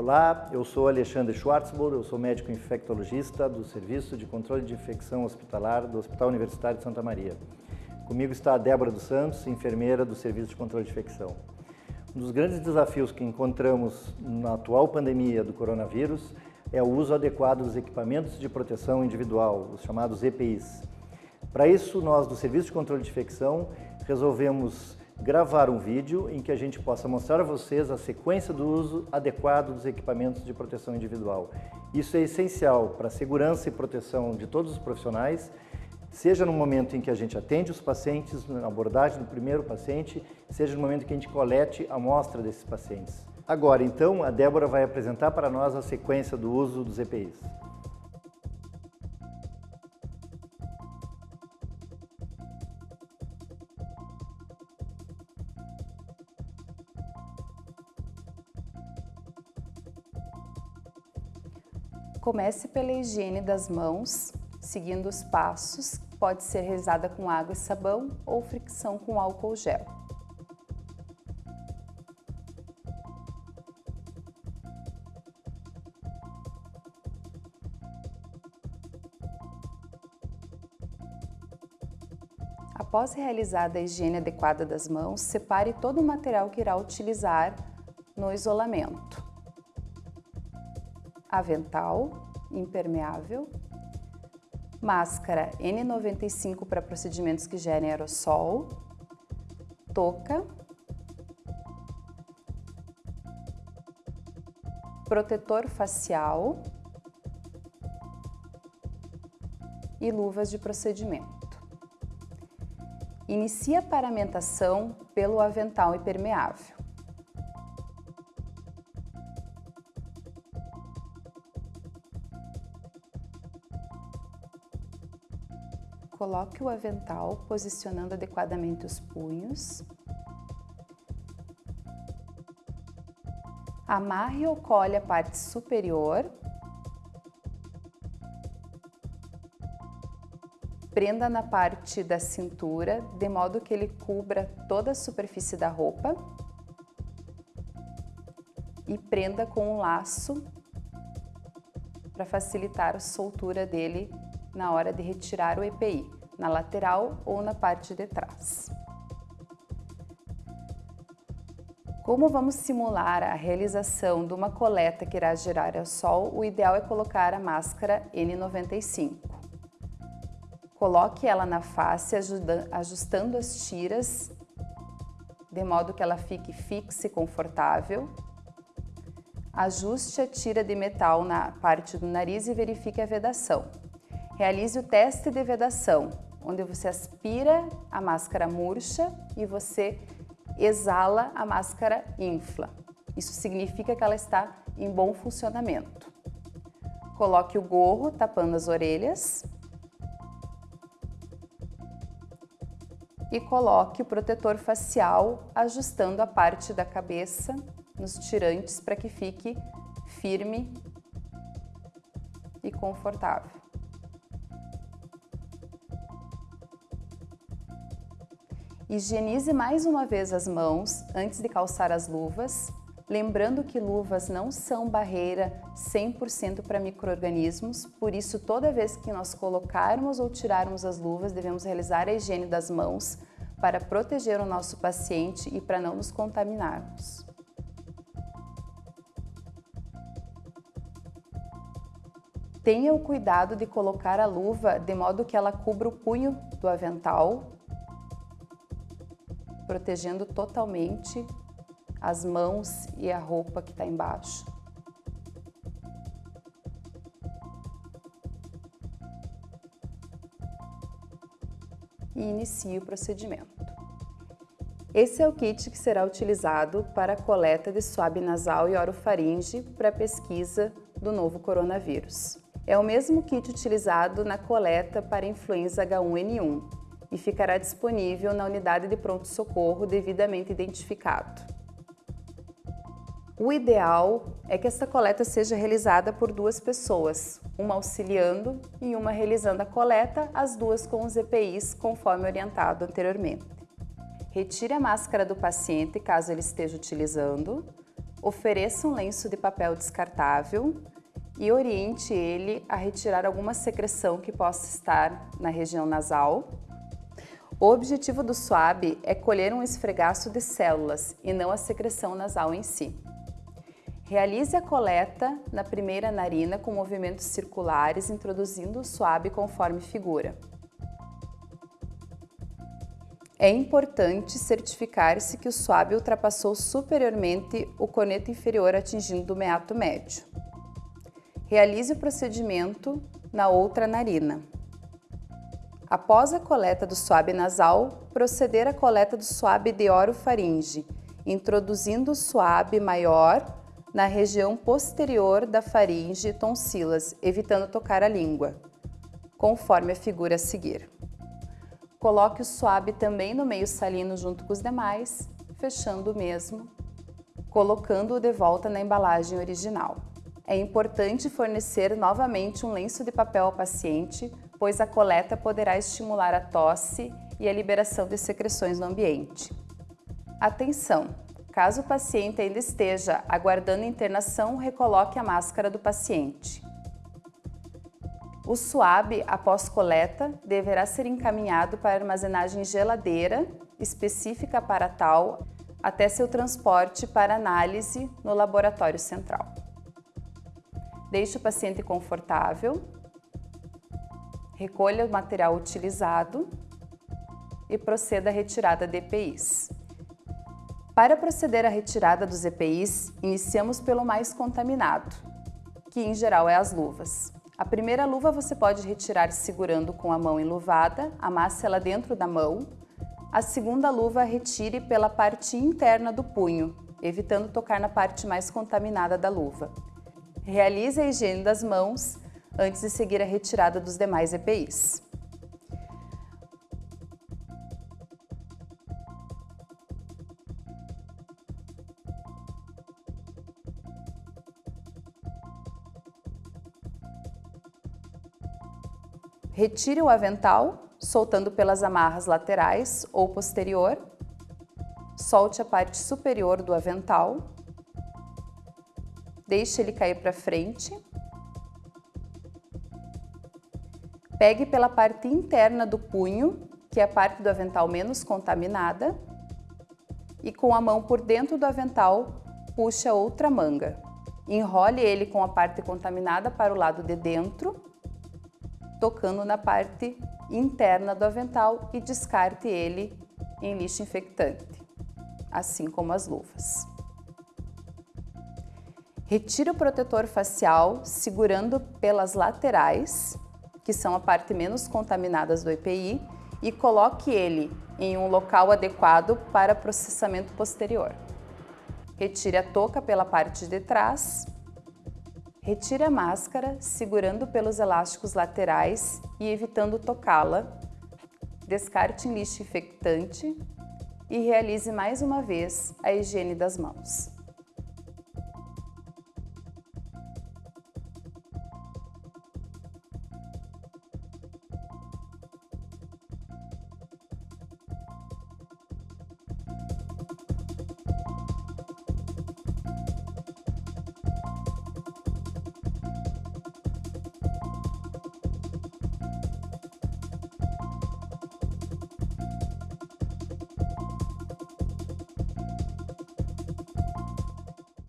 Olá, eu sou Alexandre Schwartzburg, eu sou médico infectologista do Serviço de Controle de Infecção Hospitalar do Hospital Universitário de Santa Maria. Comigo está a Débora dos Santos, enfermeira do Serviço de Controle de Infecção. Um dos grandes desafios que encontramos na atual pandemia do coronavírus é o uso adequado dos equipamentos de proteção individual, os chamados EPIs. Para isso, nós do Serviço de Controle de Infecção resolvemos gravar um vídeo em que a gente possa mostrar a vocês a sequência do uso adequado dos equipamentos de proteção individual. Isso é essencial para a segurança e proteção de todos os profissionais, seja no momento em que a gente atende os pacientes, na abordagem do primeiro paciente, seja no momento em que a gente colete a amostra desses pacientes. Agora, então, a Débora vai apresentar para nós a sequência do uso dos EPIs. Comece pela higiene das mãos, seguindo os passos, pode ser realizada com água e sabão ou fricção com álcool gel. Após realizada a higiene adequada das mãos, separe todo o material que irá utilizar no isolamento avental impermeável, máscara N95 para procedimentos que gerem aerossol, touca, protetor facial e luvas de procedimento. Inicia a paramentação pelo avental impermeável. Coloque o avental posicionando adequadamente os punhos. Amarre ou colhe a parte superior. Prenda na parte da cintura, de modo que ele cubra toda a superfície da roupa. E prenda com um laço para facilitar a soltura dele na hora de retirar o EPI, na lateral ou na parte de trás. Como vamos simular a realização de uma coleta que irá gerar ao sol, o ideal é colocar a máscara N95. Coloque ela na face, ajustando as tiras, de modo que ela fique fixa e confortável. Ajuste a tira de metal na parte do nariz e verifique a vedação. Realize o teste de vedação, onde você aspira a máscara murcha e você exala a máscara infla. Isso significa que ela está em bom funcionamento. Coloque o gorro tapando as orelhas e coloque o protetor facial ajustando a parte da cabeça nos tirantes para que fique firme e confortável. Higienize mais uma vez as mãos antes de calçar as luvas, lembrando que luvas não são barreira 100% para micro-organismos, por isso toda vez que nós colocarmos ou tirarmos as luvas, devemos realizar a higiene das mãos para proteger o nosso paciente e para não nos contaminarmos. Tenha o cuidado de colocar a luva de modo que ela cubra o punho do avental protegendo totalmente as mãos e a roupa que está embaixo. E inicie o procedimento. Esse é o kit que será utilizado para a coleta de suave nasal e orofaringe para a pesquisa do novo coronavírus. É o mesmo kit utilizado na coleta para influenza H1N1, e ficará disponível na unidade de pronto-socorro devidamente identificado. O ideal é que esta coleta seja realizada por duas pessoas, uma auxiliando e uma realizando a coleta, as duas com os EPIs, conforme orientado anteriormente. Retire a máscara do paciente caso ele esteja utilizando, ofereça um lenço de papel descartável e oriente ele a retirar alguma secreção que possa estar na região nasal. O objetivo do swab é colher um esfregaço de células e não a secreção nasal em si. Realize a coleta na primeira narina com movimentos circulares, introduzindo o swab conforme figura. É importante certificar-se que o swab ultrapassou superiormente o coneto inferior atingindo o meato médio. Realize o procedimento na outra narina. Após a coleta do swab nasal, proceder à coleta do swab de orofaringe, introduzindo o swab maior na região posterior da faringe e tonsilas, evitando tocar a língua, conforme a figura a seguir. Coloque o suave também no meio salino junto com os demais, fechando o mesmo, colocando-o de volta na embalagem original. É importante fornecer novamente um lenço de papel ao paciente, pois a coleta poderá estimular a tosse e a liberação de secreções no ambiente. Atenção! Caso o paciente ainda esteja aguardando internação, recoloque a máscara do paciente. O suave, após coleta, deverá ser encaminhado para armazenagem geladeira, específica para tal, até seu transporte para análise no laboratório central. Deixe o paciente confortável, recolha o material utilizado e proceda à retirada de EPIs. Para proceder à retirada dos EPIs, iniciamos pelo mais contaminado, que em geral é as luvas. A primeira luva você pode retirar segurando com a mão enluvada, amasse ela dentro da mão. A segunda luva retire pela parte interna do punho, evitando tocar na parte mais contaminada da luva. Realize a higiene das mãos antes de seguir a retirada dos demais EPIs. Retire o avental, soltando pelas amarras laterais ou posterior. Solte a parte superior do avental. Deixe ele cair para frente. Pegue pela parte interna do punho, que é a parte do avental menos contaminada, e com a mão por dentro do avental, puxe a outra manga. Enrole ele com a parte contaminada para o lado de dentro tocando na parte interna do avental e descarte ele em lixo infectante, assim como as luvas. Retire o protetor facial segurando pelas laterais, que são a parte menos contaminadas do EPI, e coloque ele em um local adequado para processamento posterior. Retire a touca pela parte de trás Retire a máscara segurando pelos elásticos laterais e evitando tocá-la. Descarte em lixo infectante e realize mais uma vez a higiene das mãos.